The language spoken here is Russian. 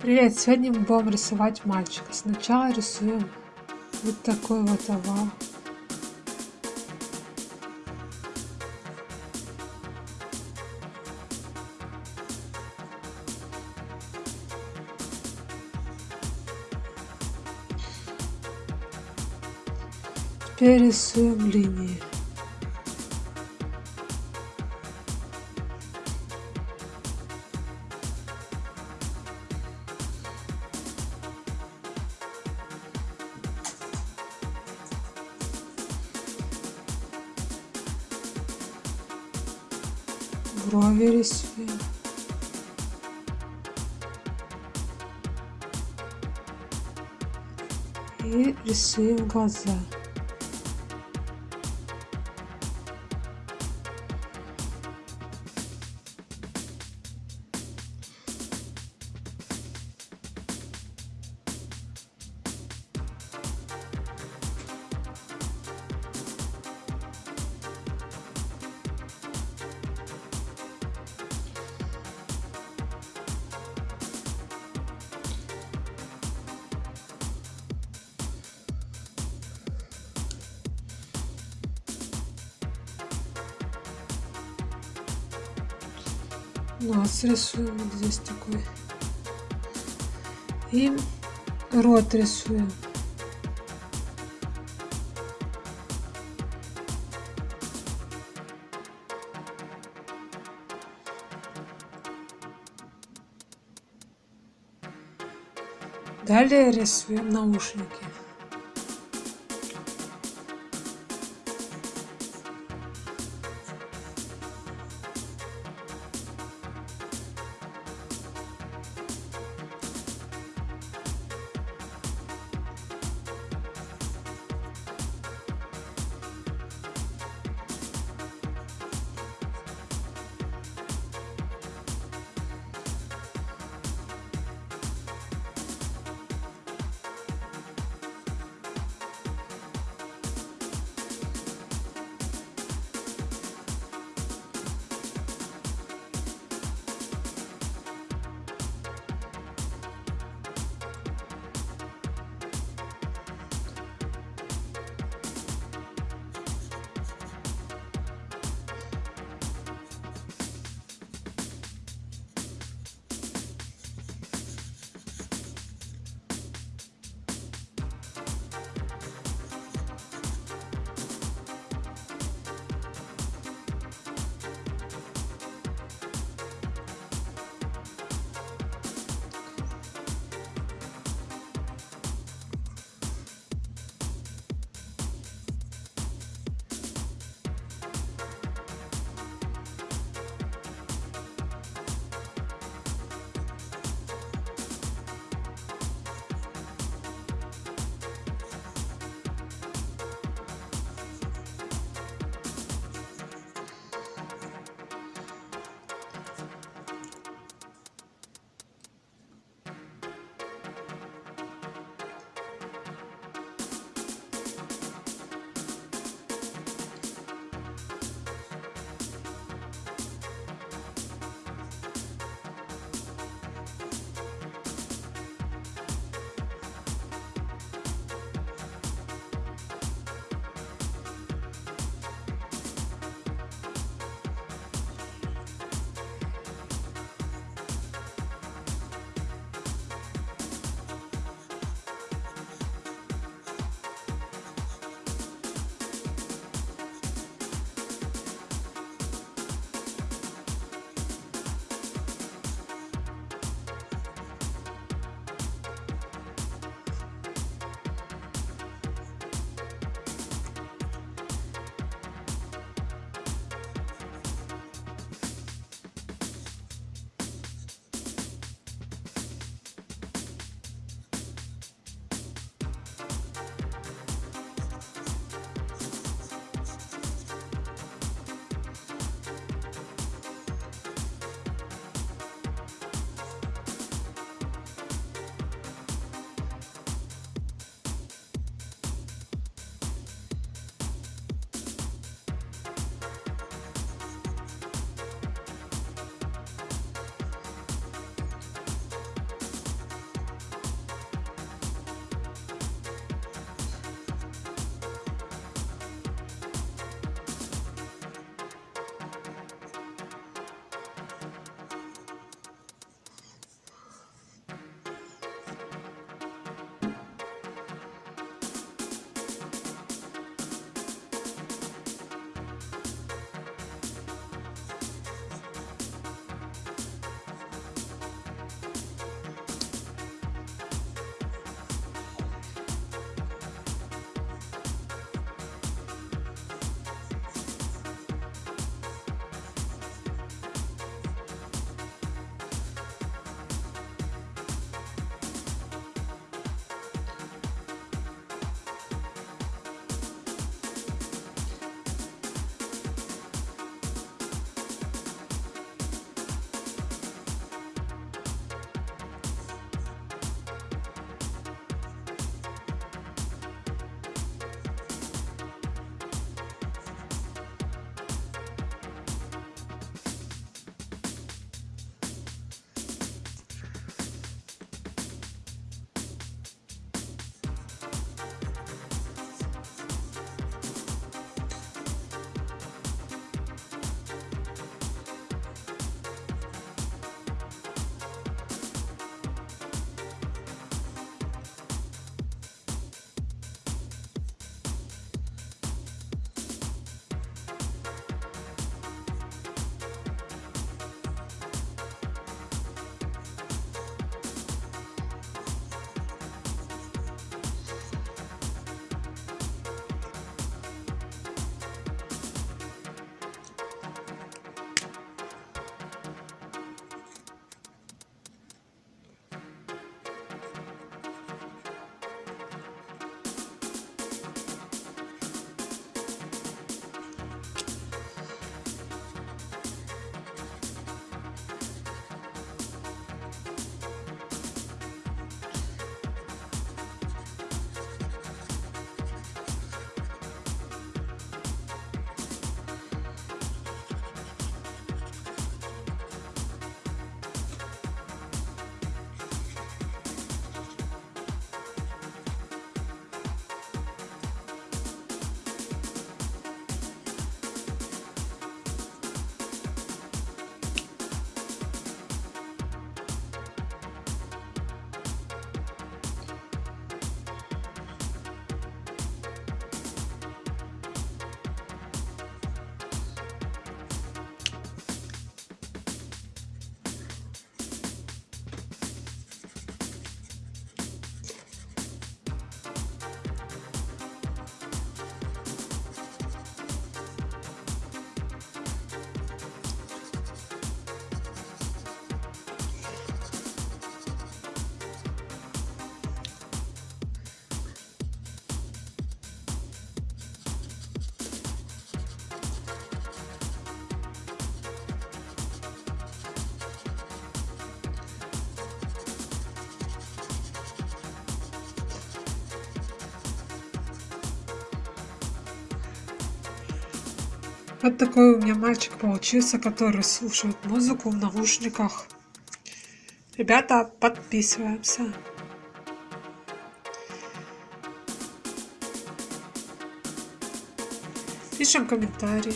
Привет! Сегодня мы будем рисовать мальчика. Сначала рисуем вот такой вот овал. Теперь рисуем линии. Брови рисуем. И рисуем глаза. Нос рисуем вот здесь такой. И рот рисуем. Далее рисуем наушники. Вот такой у меня мальчик получился, который слушает музыку в наушниках. Ребята, подписываемся. Пишем комментарии.